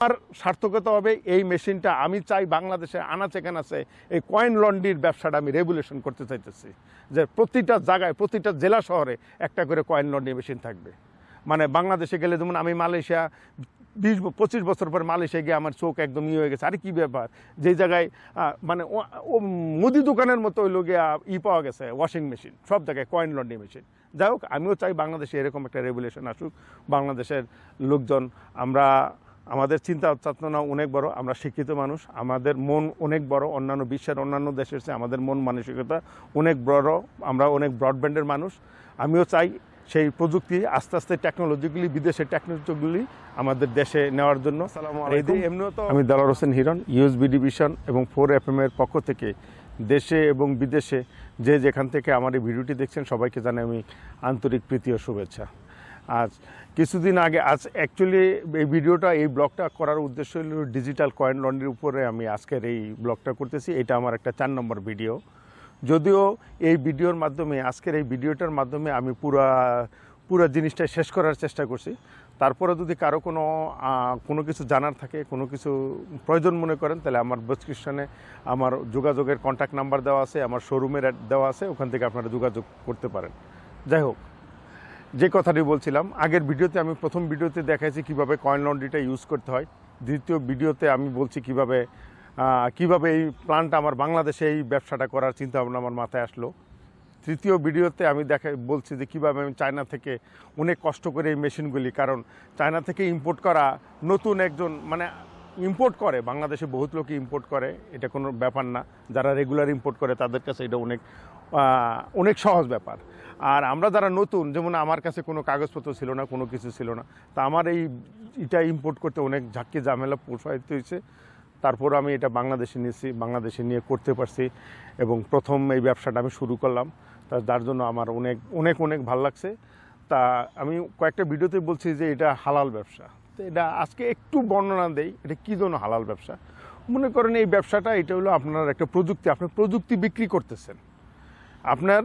আমার সার্থকতা হবে এই মেশিনটা। আমি চাই বাংলাদেশে আনাচে কানাচে এই কয়েন লন্ডির ব্যবসাটা আমি রেগুলেশন করতে চাইতেছি। যে প্রতিটা জায়গায়, প্রতিটা জেলা শহরে একটা করে কয়েন লন্ডি মেশিন থাকবে। মানে বাংলাদেশে গেলে যেমন আমি মালয়েশিয়া বিশ পঁচিশ বছর পর মালয়েশিয়া গিয়ে আমার চোখ একদম ইয়ে হয়ে গেছে। আরে কী ব্যাপার? যেই জায়গায় মানে ও- মুদি দোকানের মতো ওই লোকে ই পাওয়া গেছে, ওয়াশিং মেশিন। সব জায়গায় কয়েন লন্ডি মেশিন। যাই হোক, আমিও চাই বাংলাদেশে এরকম একটা রেগুলেশন আসুক। বাংলাদেশের লোকজন, আমরা আমাদের চিন্তা চেতনা অনেক বড় আমরা শিক্ষিত মানুষ আমাদের মন অনেক বড় অন্যান্য বিশ্বের অন্যান্য দেশের চেয়ে আমাদের মন মানসিকতা অনেক বড় আমরা অনেক ব্রডব্যান্ডের মানুষ। আমিও চাই সেই প্রযুক্তি আস্তে আস্তে টেকনোলজিগুলি বিদেশের টেকনোলজিগুলি আমাদের দেশে নেওয়ার জন্য। এমনিও তো আমি দালার হোসেন হিরণ ইউএসবি ডিভিশন এবং ফোর এফ এম এর পক্ষ থেকে দেশে এবং বিদেশে যে যেখান থেকে আমার এই ভিডিওটি দেখছেন সবাইকে জানাই আমি আন্তরিক প্রীতি ও শুভেচ্ছা। আজ কিছুদিন আগে, আজ অ্যাকচুয়ালি এই ভিডিওটা, এই ব্লগটা করার উদ্দেশ্য হল ডিজিটাল কয়েন লন্ড্রির উপরে আমি আজকের এই ব্লগটা করতেছি। এটা আমার একটা চার নম্বর ভিডিও। যদিও এই ভিডিওর মাধ্যমে, আজকের এই ভিডিওটার মাধ্যমে আমি পুরা, পুরো জিনিসটা শেষ করার চেষ্টা করছি। তারপরে যদি কারও কোনো কোনো কিছু জানার থাকে, কোনো কিছু প্রয়োজন মনে করেন, তাহলে আমার ডেসক্রিপশনে আমার যোগাযোগের কন্ট্যাক্ট নাম্বার দেওয়া আছে, আমার শোরুমের দেওয়া আছে, ওখান থেকে আপনারা যোগাযোগ করতে পারেন। যাই হোক যে কথাটি বলছিলাম, আগের ভিডিওতে আমি প্রথম ভিডিওতে দেখাইছি কীভাবে কয়েন লন্ড্রিটা ইউজ করতে হয়। দ্বিতীয় ভিডিওতে আমি বলছি কীভাবে কীভাবে এই প্ল্যানটা আমার বাংলাদেশে এই ব্যবসাটা করার চিন্তা ভাবনা আমার মাথায় আসলো। তৃতীয় ভিডিওতে আমি দেখা, বলছি যে কীভাবে আমি চায়না থেকে অনেক কষ্ট করে এই মেশিনগুলি কারণ চায়না থেকে ইম্পোর্ট করা নতুন একজন মানে ইম্পোর্ট করে, বাংলাদেশে বহুত লোকই ইম্পোর্ট করে, এটা কোনো ব্যাপার না। যারা রেগুলার ইম্পোর্ট করে, তাদের কাছে এটা অনেক অনেক সহজ ব্যাপার। আর আমরা যারা নতুন, যেমন আমার কাছে কোনো কাগজপত্র ছিল না, কোনো কিছু ছিল না, তা আমার এই এটা ইম্পোর্ট করতে অনেক ঝাঁকি, ঝামেলা প্রসারিত হয়েছে তারপর আমি এটা বাংলাদেশে নিয়েছি, বাংলাদেশে নিয়ে করতে পারছি এবং প্রথম এই ব্যবসাটা আমি শুরু করলাম। তা যার জন্য আমার অনেক অনেক অনেক ভালো লাগছে। তা আমি কয়েকটা ভিডিওতে বলছি যে এটা হালাল ব্যবসা। এটা আজকে একটু বর্ণনা দেই, এটা কী জন্য হালাল ব্যবসা? মনে করেন এই ব্যবসাটা, এটা হলো আপনার একটা প্রযুক্তি, আপনি প্রযুক্তি বিক্রি করতেছেন। আপনার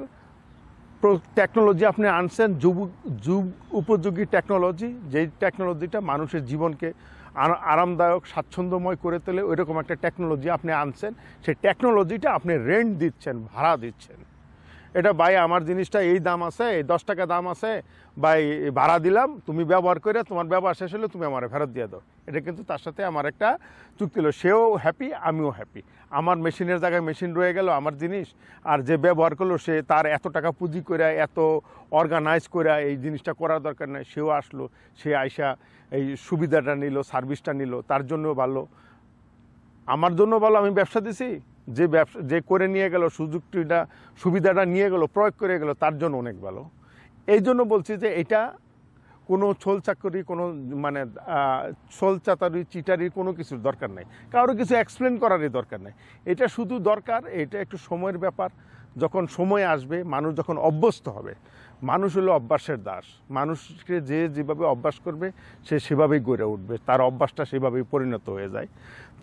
টেকনোলজি আপনি আনছেন, যুব, যুগ উপযোগী টেকনোলজি যেই টেকনোলজিটা মানুষের জীবনকে আরা- আরামদায়ক, স্বাচ্ছন্দ্যময় করে তোলে, ওইরকম একটা টেকনোলজি আপনি আনছেন। সেই টেকনোলজিটা আপনি রেন্ট দিচ্ছেন, ভাড়া দিচ্ছেন। এটা ভাই, আমার জিনিসটা এই দাম আছে, এই দশ টাকা দাম আছে। ভাই, ভাড়া দিলাম, তুমি ব্যবহার করে তোমার ব্যবহার শেষ হলে তুমি আমার ফেরত দিয়ে দাও। এটা কিন্তু তার সাথে আমার একটা চুক্তি হলো। সেও হ্যাপি আমিও হ্যাপি আমার মেশিনের জায়গায় মেশিন রয়ে গেল, আমার জিনিস। আর যে ব্যবহার করল, সে তার এত টাকা পুঁজি করে এত অর্গানাইজ করে এই জিনিসটা করার দরকার নেই। সেও আসলো, সে আইসা এই সুবিধাটা নিল সার্ভিসটা নিল, তার জন্য ভালো। আমার জন্য ভালো, আমি ব্যবসা দিছি? যে ব্যবসা, যে করে নিয়ে গেল সুযোগটিটা সুবিধাটা নিয়ে গেল, প্রয়োগ করে গেল, তার জন্য অনেক ভালো। এই জন্য বলছি যে এটা কোনো ছোল চাকরি, কোনো মানে ছোল চাতারি চিটারির কোনো কিছুর দরকার নেই। কারও কিছু এক্সপ্লেন করারই দরকার নেই। এটা শুধু দরকার, এটা একটু সময়ের ব্যাপার। যখন সময় আসবে, মানুষ যখন অভ্যস্ত হবে, মানুষ হলো অভ্যাসের দাস। মানুষকে যে যেভাবে অভ্যাস করবে, সে সেভাবেই গড়ে উঠবে। তার অভ্যাসটা সেভাবেই পরিণত হয়ে যায়।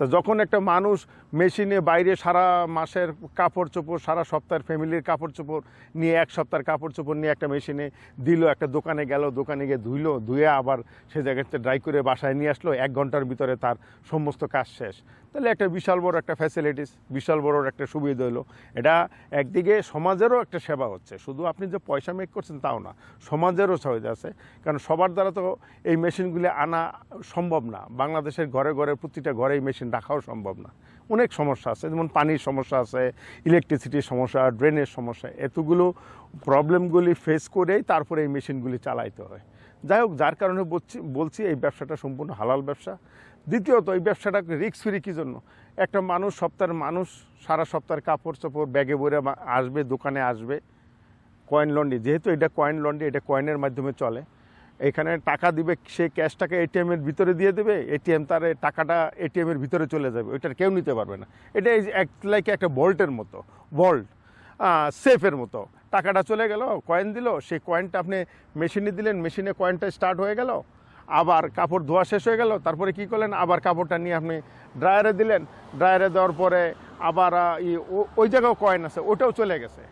তা যখন একটা মানুষ মেশিনে বাইরে সারা মাসের কাপড় চোপড়, সারা সপ্তাহের ফ্যামিলির কাপড় চোপড় নিয়ে, এক সপ্তাহের কাপড় চোপড় নিয়ে একটা মেশিনে দিল, একটা দোকানে গেল, দোকানে গিয়ে ধুইলো, ধুয়ে আবার সে জায়গাতে ড্রাই করে বাসায় নিয়ে আসলো, এক ঘণ্টার ভিতরে তার সমস্ত কাজ শেষ। তাহলে একটা বিশাল বড় একটা ফ্যাসিলিটিস বিশাল বড় একটা সুবিধা হলো। এটা একদিকে সমাজেরও একটা সেবা হচ্ছে। শুধু আপনি যে পয়সা মেক করছেন তাও না, সমাজেরও সহজ আছে। কারণ সবার দ্বারা তো এই মেশিনগুলি আনা সম্ভব না। বাংলাদেশের ঘরে ঘরে প্রতিটা ঘরে এই মেশিন রাখাও সম্ভব না। অনেক সমস্যা আছে, যেমন পানির সমস্যা আছে ইলেকট্রিসিটির সমস্যা ড্রেনের সমস্যা, এতগুলো প্রবলেমগুলি ফেস করেই তারপরে এই মেশিনগুলি চালাইতে হয়। যাই হোক, যার কারণে বলছি বলছি এই ব্যবসাটা সম্পূর্ণ হালাল ব্যবসা। দ্বিতীয়ত, এই ব্যবসাটা রিক্স ফ্রি কী জন্য? একটা মানুষ, সপ্তাহের মানুষ, সারা সপ্তাহের কাপড় চোপড় ব্যাগে ভরে আসবে, দোকানে আসবে কয়েন লন্ডি যেহেতু এটা কয়েন লন্ডি এটা কয়েনের মাধ্যমে চলে। এখানে টাকা দিবে, সে ক্যাশটাকে এটিএমের ভিতরে দিয়ে দেবে এটিএম তার টাকাটা এটিএমের ভিতরে চলে যাবে, ওইটার কেউ নিতে পারবে না। এটা এক লাইক একটা ভল্টের মতো, ভল্ট সেফের মতো। টাকাটা চলে গেল কয়েন দিল সেই কয়েনটা আপনি মেশিনে দিলেন, মেশিনে কয়েনটা স্টার্ট হয়ে গেল, আবার কাপড় ধোয়া শেষ হয়ে গেল, তারপরে কি করলেন? আবার কাপড়টা নিয়ে আপনি ড্রায়ারে দিলেন ড্রায়ারে দেওয়ার পরে আবার ওই জায়গাও কয়েন আছে, ওটাও চলে গেছে।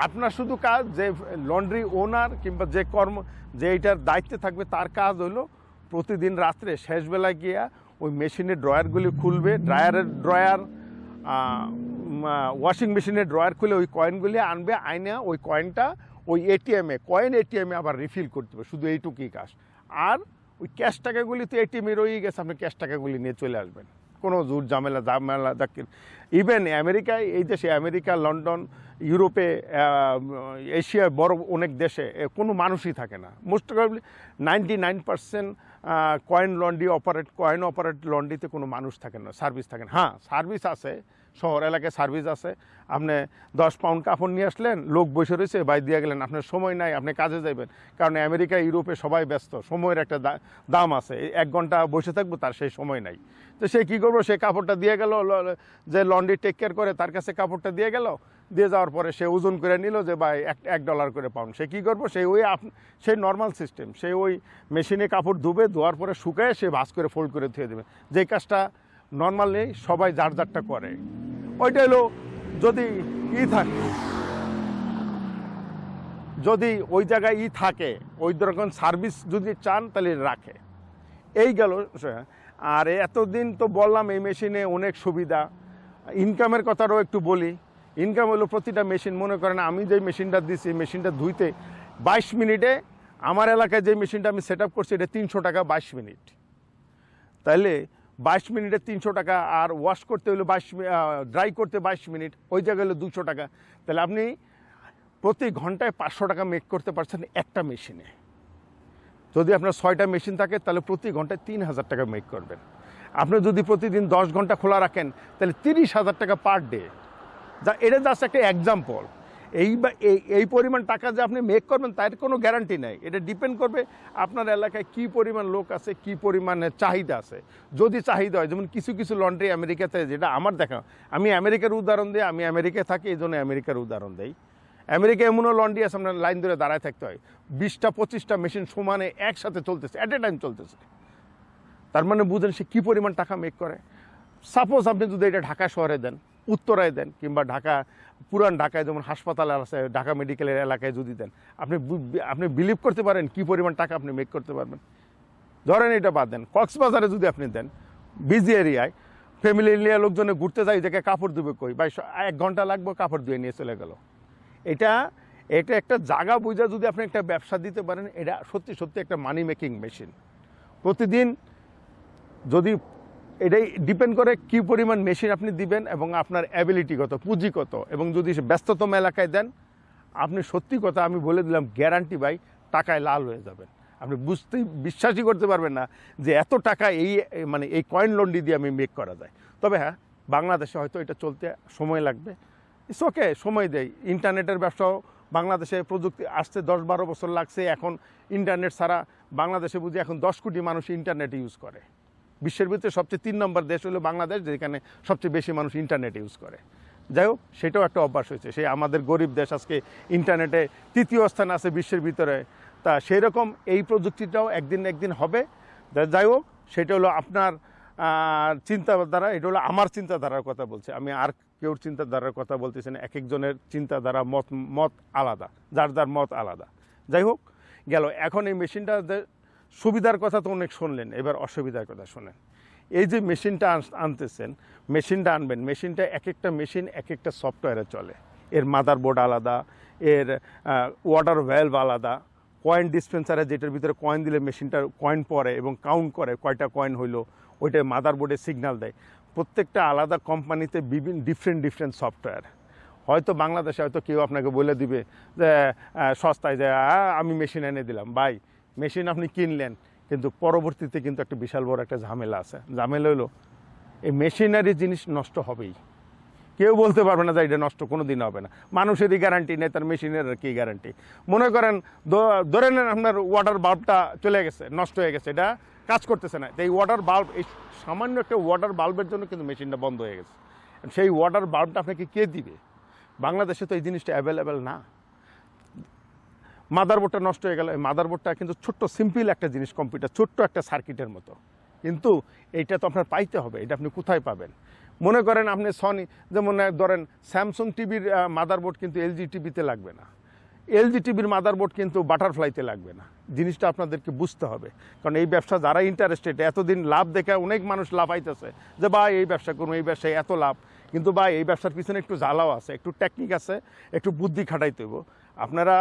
আপনার শুধু কাজ যে লন্ড্রি ওনার কিংবা যে কর্ম যে এইটার দায়িত্বে থাকবে তার কাজ হলো প্রতিদিন রাত্রে শেষবেলায় গিয়া ওই মেশিনের ড্রয়ারগুলি খুলবে ড্রায়ারের ড্রয়ার ওয়াশিং মেশিনের ড্রয়ার খুলে ওই কয়েনগুলি আনবে আইনা ওই কয়েনটা ওই এটিএমে কয়েন এটিএমে আবার রিফিল করতে হবে শুধু এইটুকুই কাজ আর ওই ক্যাশ টাকাগুলি তো এটিএমে রয়েই গেছে আপনি ক্যাশ টাকাগুলি নিয়ে চলে আসবেন কোনো জোর ঝামেলা ঝামেলা ইভেন আমেরিকায় এই দেশে আমেরিকা লন্ডন ইউরোপে এশিয়ায় বড় অনেক দেশে কোনো মানুষই থাকে না। Most probably ninety nine percent coin laundry operate coin operate লন্ডিতে কোনো মানুষ থাকে না সার্ভিস থাকে না। হ্যাঁ সার্ভিস আছে শহর এলাকায় সার্ভিস আছে। আপনি দশ পাউন্ড কাপড় নিয়ে আসলেন, লোক বসে রয়েছে, বাই দিয়ে গেলেন, আপনার সময় নাই, আপনি কাজে যাবেন কারণ আমেরিকা, ইউরোপে সবাই ব্যস্ত, সময়ের একটা দাম আছে এক ঘণ্টা বসে থাকব তার সেই সময় নাই। তো সে কী করব, সে কাপড়টা দিয়ে গেল যে লন্ড্রি টেক কেয়ার করে, তার কাছে কাপড়টা দিয়ে গেল, দিয়ে যাওয়ার পরে সে ওজন করে নিল যে, ভাই, এক এক ডলার করে পাউন্ড সে কী করব সেই ওই সেই নর্মাল সিস্টেম সে ওই মেশিনে কাপড় ধুবে, ধোয়ার পরে শুকায় সে ভাস করে ফোল্ড করে ধুয়ে দেবে। যে কাজটা নর্মালি সবাই যার যারটা করে। ওইটা হলো, যদি ই থাকে, যদি ওই জায়গায় ই থাকে, ওই রকম সার্ভিস যদি চান, তাহলে রাখে। এই গেল, আর এতদিন তো বললাম, এই মেশিনে অনেক সুবিধা। ইনকামের কথাটাও একটু বলি। ইনকাম হলো প্রতিটা মেশিন, মনে করেন আমি যে মেশিনটা দিছি মেশিনটা ধুইতে বাইশ মিনিটে আমার এলাকায় যে মেশিনটা আমি সেট করছি, এটা তিনশো টাকা বাইশ মিনিট। তাহলে বাইশ মিনিটে তিনশো টাকা আর ওয়াশ করতে হলে বাইশ ড্রাই করতে বাইশ মিনিট, ওই জায়গায় হলো দুশো টাকা। তাহলে আপনি প্রতি ঘন্টায় পাঁচশো টাকা মেক করতে পারছেন একটা মেশিনে যদি আপনার ছয়টা মেশিন থাকে, তাহলে প্রতি ঘন্টায় তিন হাজার টাকা মেক করবেন। আপনি যদি প্রতিদিন দশ ঘণ্টা খোলা রাখেন, তাহলে তিরিশ হাজার টাকা পার ডে যা এটা জাস্ট একটা এক্সাম্পল এই এই পরিমাণ টাকা যে আপনি মেক করবেন, তার কোনো গ্যারান্টি নাই। এটা ডিপেন্ড করবে আপনার এলাকায় কি পরিমাণ লোক আছে, কি পরিমাণে চাহিদা আছে। যদি চাহিদা হয়, যেমন কিছু কিছু লন্ড্রি আমেরিকাতে, যেটা আমার দেখা, আমি আমেরিকার উদাহরণ দিই, আমি আমেরিকায় থাকি, এই জন্য আমেরিকার উদাহরণ দেই। আমেরিকা এমনও লন্ড্রি আছে, আপনার লাইন ধরে দাঁড়ায় থাকতে হয়। বিশটা, পঁচিশটা মেশিন সমানে একসাথে চলতেছে অ্যাট এ টাইম চলতেছে। তার মানে বুঝেন সে কী পরিমাণ টাকা মেক করে। সাপোজ আপনি যদি এটা ঢাকা শহরে দেন উত্তরায় দেন কিংবা ঢাকা, পুরান ঢাকায় যেমন হাসপাতাল আছে, ঢাকা মেডিকেলের এলাকায় যদি দেন, আপনি আপনি বিলিভ করতে পারেন কী পরিমাণ টাকা আপনি মেক করতে পারবেন। ধরেন এটা বাদ দেন, কক্সবাজারে যদি আপনি দেন বিজি এরিয়ায় ফ্যামিলি নিয়ে লোকজনে ঘুরতে যায় দেখে কাপড় ধুবে কই? বা এক ঘণ্টা লাগবে, কাপড় ধুয়ে নিয়ে চলে গেল। এটা এটা একটা জায়গা বুঝা যদি আপনি একটা ব্যবসা দিতে পারেন, এটা সত্যি সত্যি একটা মানি মেকিং মেশিন প্রতিদিন যদি এটাই ডিপেন্ড করে কি পরিমাণ মেশিন আপনি দিবেন এবং আপনার অ্যাবিলিটি কত, পুঁজি কত। এবং যদি ব্যস্ততম এলাকায় দেন, আপনি সত্যি কথা আমি বলে দিলাম গ্যারান্টি ভাই, টাকায় লাল হয়ে যাবেন। আপনি বুঝতেই, বিশ্বাসই করতে পারবেন না যে এত টাকা এই এই মানে এই কয়েন লন্ডি দিয়ে আমি মেক করা যায়। তবে হ্যাঁ বাংলাদেশে হয়তো এটা চলতে সময় লাগবে। ইটস ওকে সময় দেয়। ইন্টারনেটের ব্যবসাও বাংলাদেশে প্রযুক্তি আসতে দশ বারো বছর লাগছে। এখন ইন্টারনেট ছাড়া বাংলাদেশে বুঝি এখন দশ কোটি মানুষ ইন্টারনেট ইউজ করে। বিশ্বের ভিতরে সবচেয়ে তিন নম্বর দেশ হলো বাংলাদেশ, যেখানে সবচেয়ে বেশি মানুষ ইন্টারনেট ইউজ করে। যাই হোক, সেটাও একটা অভ্যাস হয়েছে। সেই আমাদের গরিব দেশ আজকে ইন্টারনেটে তৃতীয় স্থান আছে বিশ্বের ভিতরে। তা সেই রকম এই প্রযুক্তিটাও একদিন একদিন হবে। যাই হোক, সেটা হলো আপনার চিন্তাধারা, এটা হলো আমার চিন্তাধারার কথা বলছে। আমি আর কেউর চিন্তাধারার কথা বলতেছি না। এক একজনের চিন্তাধারা, মত মত আলাদা, যার যার মত আলাদা। যাই হোক, গেল। এখন এই মেশিনটা সুবিধার কথা তো অনেক শুনলেন, এবার অসুবিধার কথা শোনেন। এই যে মেশিনটা আনতেছেন, মেশিনটা আনবেন, মেশিনটা এক একটা মেশিন এক একটা সফটওয়্যারে চলে। এর মাদার বোর্ড আলাদা, এর ওয়াটার ভ্যালভ আলাদা কয়েন ডিসপেন্সারে যেটার ভিতরে কয়েন দিলে মেশিনটা কয়েন পড়ে এবং কাউন্ট করে কয়টা কয়েন হইল, ওইটা মাদার বোর্ডে সিগন্যাল দেয়। প্রত্যেকটা আলাদা কোম্পানিতে বিভিন্ন ডিফারেন্ট ডিফারেন্ট সফটওয়্যার হয়তো বাংলাদেশে হয়তো কেউ আপনাকে বলে দিবে যে সস্তায় যে আমি মেশিন এনে দিলাম। ভাই মেশিন আপনি কিনলেন, কিন্তু পরবর্তীতে কিন্তু একটা বিশাল বড় একটা ঝামেলা আছে। ঝামেলা হলো, এই মেশিনারি জিনিস নষ্ট হবেই। কেউ বলতে পারবে না যে এটা নষ্ট কোনো দিন হবে না। মানুষেরই গ্যারান্টি নেই, তার মেশিনের আর কি গ্যারান্টি মনে করেন ধরে নেন আপনার ওয়াটার বাল্বটা চলে গেছে, নষ্ট হয়ে গেছে, এটা কাজ করতেছে না। এই ওয়াটার বাল্ব এই সামান্য একটা ওয়াটার বাল্বের জন্য কিন্তু মেশিনটা বন্ধ হয়ে গেছে। সেই ওয়াটার বাল্বটা আপনাকে কে দিবে? বাংলাদেশে তো এই জিনিসটা অ্যাভেলেবেল না। মাদারবোর্ডটা নষ্ট হয়ে গেল। এই মাদারবোর্ডটা কিন্তু ছোট্ট সিম্পল একটা জিনিস কম্পিউটার ছোট্ট একটা সার্কিটের মতো। কিন্তু এইটা তো আপনার পাইতে হবে, এটা আপনি কোথায় পাবেন? মনে করেন আপনি সনি যেমন ধরেন স্যামসুং টিভির মাদারবোর্ড কিন্তু এলজি টিভিতে লাগবে না। এলজি টিভির মাদারবোর্ড কিন্তু বাটারফ্লাইতে লাগবে না। জিনিসটা আপনাদেরকে বুঝতে হবে। কারণ এই ব্যবসা যারা ইন্টারেস্টেড এতদিন লাভ দেখে অনেক মানুষ লাভ আইতেছে যে বা এই ব্যবসা করুন, এই ব্যবসায় এত লাভ। কিন্তু বা এই ব্যবসার পিছনে একটু জ্বালাও আছে, একটু টেকনিক আছে, একটু বুদ্ধি খাটাইতে হইব। আপনারা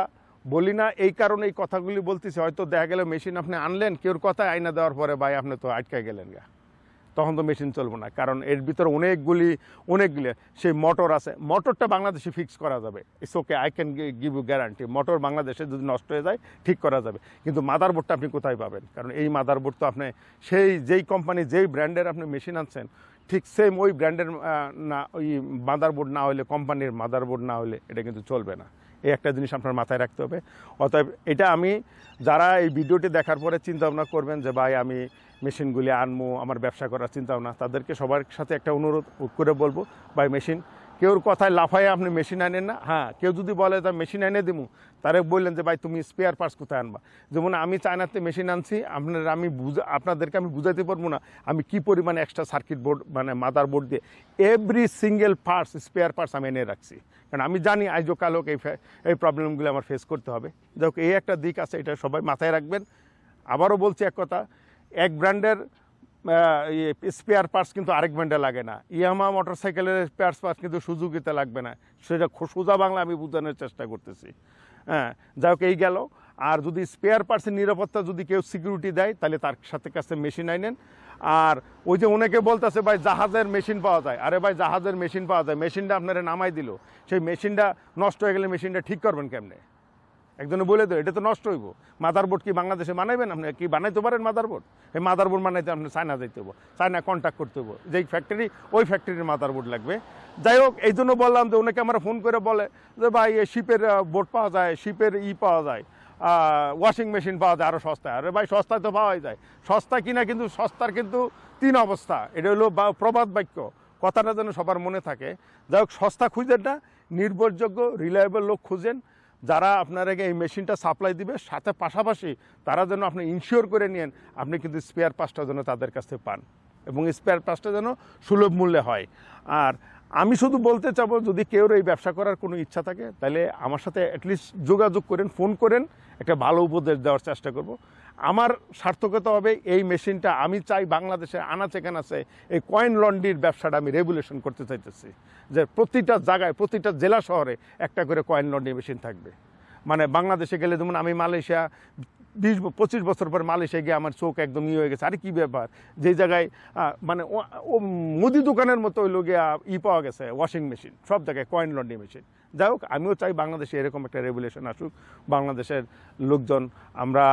বলি না, এই কারণে এই কথাগুলি বলতেছি। হয়তো দেখা গেল মেশিন আপনি আনলেন, কেউর কথা আইনা দেওয়ার পরে ভাই আপনি তো আটকে গেলেন গা। তখন তো মেশিন চলবে না, কারণ এর ভিতরে অনেকগুলি অনেকগুলি, সেই মোটর আছে। মোটরটা বাংলাদেশে ফিক্স করা যাবে। It's okay I can give you guarantee motor বাংলাদেশে যদি নষ্ট হয়ে যায়, ঠিক করা যাবে। কিন্তু মাদারবোর্ডটা আপনি কোথায় পাবেন? কারণ এই মাদারবোর্ড তো আপনি, সেই যেই কোম্পানি যেই ব্র্যান্ডের আপনি মেশিন আনছেন, ঠিক সেম ওই ব্র্যান্ডের না, ওই মাদারবোর্ড না হলে কোম্পানির মাদারবোর্ড না হলে এটা কিন্তু চলবে না। এই একটা জিনিস আপনার মাথায় রাখতে হবে। অতএব এটা আমি যারা এই ভিডিওটি দেখার পরে চিন্তা ভাবনা করবেন যে, ভাই, আমি মেশিনগুলি আনব আমার ব্যবসা করার চিন্তা ভাবনা তাদেরকে সবার সাথে একটা অনুরোধ করে বলব, ভাই মেশিন কেউর কথায় লাফায় আপনি মেশিন আনেন না। হ্যাঁ কেউ যদি বলে, তা মেশিন এনে দিমু। তারে বললেন যে, ভাই, তুমি স্পেয়ার পার্টস কোথায় আনবা? যেমন আমি চায়নাতে মেশিন আনছি, আপনার আমি বুঝা, আপনাদেরকে আমি বুঝাতে পারব না, আমি কি পরিমাণে এক্সট্রা সার্কিট বোর্ড মানে মাদার বোর্ড দিয়ে every single parts spare parts আমি এনে রাখছি। কারণ আমি জানি আইজো কালোক এই এই প্রবলেমগুলো আমার ফেস করতে হবে। যাই এই একটা দিক আছে, এটা সবাই মাথায় রাখবেন। আবারও বলছি এক কথা, এক ব্র্যান্ডের স্পেয়ার পার্টস কিন্তু আরেক ব্র্যান্ডে লাগে না। ইয়ামা মোটরসাইকেলের স্পেয়ার পার্টস কিন্তু সুজুকিতে লাগবে না। সেটা সোজা বাংলা আমি বোঝানোর চেষ্টা করতেছি। হ্যাঁ যাই হোক, এই গেল। আর যদি স্পেয়ার পার্টসের নিরাপত্তা যদি কেউ সিকিউরিটি দেয়, তাহলে তার সাথে কাছে মেশিন আইনেন। আর ওই যে অনেকে বলতেছে, ভাই, জাহাজের মেশিন পাওয়া যায়। আরে ভাই, জাহাজের মেশিন পাওয়া যায়। মেশিনটা আপনারা নামাই দিল। সেই মেশিনটা নষ্ট হয়ে গেলে মেশিনটা ঠিক করবেন কেমনে? একজনে বলে দেয়, এটা তো নষ্ট হইব। মাদারবোর্ড কি বাংলাদেশে বানাইবেন আপনি? কি বানাইতে পারেন মাদারবোর্ড এই মাদারবোর্ড বানাইতে আপনি চায়না যাইতে হব চায়না কন্ট্যাক্ট করতে হব যেই ফ্যাক্টরি ওই ফ্যাক্টরির মাদারবোর্ড লাগবে। যাই হোক, এই জন্য বললাম যে ওনাকে আমরা ফোন করে বলে যে, ভাই শিপের বোর্ড পাওয়া যায় শিপের ই পাওয়া যায় ওয়াশিং মেশিন পাওয়া যায় আরও সস্তায়। আরে ভাই, সস্তায় তো পাওয়াই যায়। সস্তা কিনা কিন্তু, সস্তার কিন্তু তিন অবস্থা। এটা হলো প্রবাদ বাক্য। কথাটা যেন সবার মনে থাকে। যাই হোক, সস্তা খুঁজেন না, নির্ভরযোগ্য রিলায়েবল লোক খুঁজেন। যারা আপনারাকে এই মেশিনটা সাপ্লাই দিবে, সাথে পাশাপাশি তারা যেন আপনি ইনশিওর করে নিন আপনি কিন্তু স্পেয়ার পাসটা যেন তাদের কাছ পান। এবং স্পেয়ার পাসটা যেন সুলভ মূল্যে হয়। আর আমি শুধু বলতে চাবো, যদি কেউ এই ব্যবসা করার কোনো ইচ্ছা থাকে, তাহলে আমার সাথে অ্যাটলিস্ট যোগাযোগ করেন ফোন করেন, একটা ভালো উপদেশ দেওয়ার চেষ্টা করব। আমার সার্থকতা হবে এই মেশিনটা আমি চাই বাংলাদেশে আনাচে কানাচে এই কয়েন লন্ড্রির ব্যবসাটা আমি রেগুলেশন করতে চাইতেছি। যে প্রতিটা জায়গায়, প্রতিটা জেলা শহরে একটা করে কয়েন লন্ড্রি মেশিন থাকবে। মানে বাংলাদেশে গেলে যেমন আমি মালয়েশিয়া বিশ পঁচিশ বছর পর মালয়েশিয়া গিয়ে আমার চোখ একদম ইয়ে হয়ে গেছে। আরে কী ব্যাপার? যে জায়গায় মানে ও মুদি দোকানের মতো ওই লোকে ই পাওয়া গেছে ওয়াশিং মেশিন সব জায়গায় কয়েন লন্ডি মেশিন যাই হোক, আমিও চাই বাংলাদেশে এরকম একটা রেগুলেশন আসুক। বাংলাদেশের লোকজন, আমরা,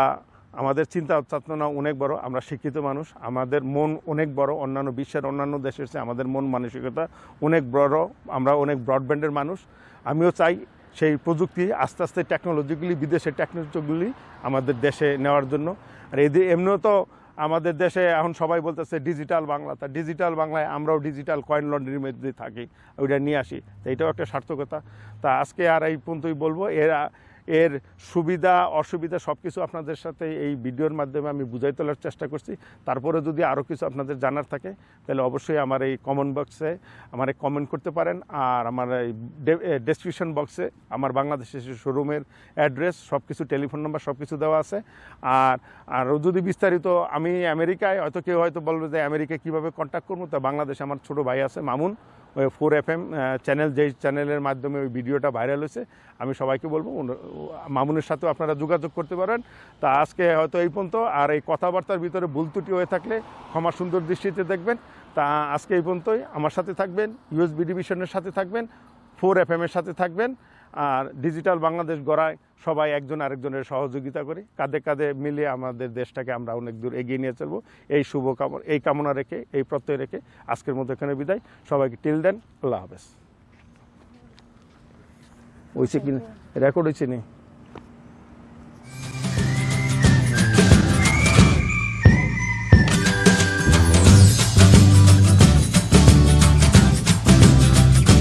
আমাদের চিন্তা চেতনা অনেক বড়, আমরা শিক্ষিত মানুষ, আমাদের মন অনেক বড়, অন্যান্য বিশ্বের অন্যান্য দেশের চেয়ে আমাদের মন মানসিকতা অনেক বড়, আমরা অনেক ব্রডব্যান্ডের মানুষ। আমিও চাই সেই প্রযুক্তি আস্তে আস্তে টেকনোলজিগুলি বিদেশের টেকনোলজিগুলি আমাদের দেশে নেওয়ার জন্য। আর এদি এমনিও তো আমাদের দেশে এখন সবাই বলতেছে ডিজিটাল বাংলা। তা ডিজিটাল বাংলায় আমরাও ডিজিটাল কয়েন লন্ড্রির মধ্যে থাকি, ওইটা নিয়ে আসি। তো এটাও একটা সার্থকতা। তা আজকে আর এই পর্যন্তই বলব। এর এর সুবিধা, অসুবিধা সব কিছু আপনাদের সাথে এই ভিডিওর মাধ্যমে আমি বুঝাই তোলার চেষ্টা করছি। তারপরে যদি আরও কিছু আপনাদের জানার থাকে, তাহলে অবশ্যই আমার এই কমেন্ট বক্সে আমার কমেন্ট করতে পারেন আর আমার এই ডেসক্রিপশন বক্সে আমার বাংলাদেশের শোরুমের অ্যাড্রেস সব কিছু টেলিফোন নাম্বার সব কিছু দেওয়া আছে। আর আরও যদি বিস্তারিত, আমি আমেরিকায়, হয়তো কেউ হয়তো বলবে যে আমেরিকায় কীভাবে কন্ট্যাক্ট করব, তা বাংলাদেশে আমার ছোট ভাই আছে, মামুন। ওই ফোর এফ এম চ্যানেল, যেই চ্যানেলের মাধ্যমে ওই ভিডিওটা ভাইরাল হয়েছে, আমি সবাইকে বলব মামুনের সাথেও আপনারা যোগাযোগ করতে পারেন। তা আজকে হয়তো এই পর্যন্ত, আর এই কথাবার্তার ভিতরে ভুল ত্রুটি হয়ে থাকলে ক্ষমা সুন্দর দৃষ্টিতে দেখবেন। তা আজকে এই পর্যন্তই, আমার সাথে থাকবেন, ইউএসবি ডিভিশনের সাথে থাকবেন, ফোর এফ এমের সাথে থাকবেন। আর ডিজিটাল বাংলাদেশ গড়ায় সবাই একজন আরেকজনের সহযোগিতা করে। কাঁধে কাঁধে মিলে আমাদের দেশটাকে আমরা অনেক দূর এগিয়ে নিয়ে চলবো। এই শুভ কামনা এই কামনা রেখে, এই প্রত্যয় রেখে আজকের মতো এখানে বিদায়। সবাইকে টিল দেন, আল্লাহ হাফেজ। হয়েছে কি রেকর্ড হয়েছে নি?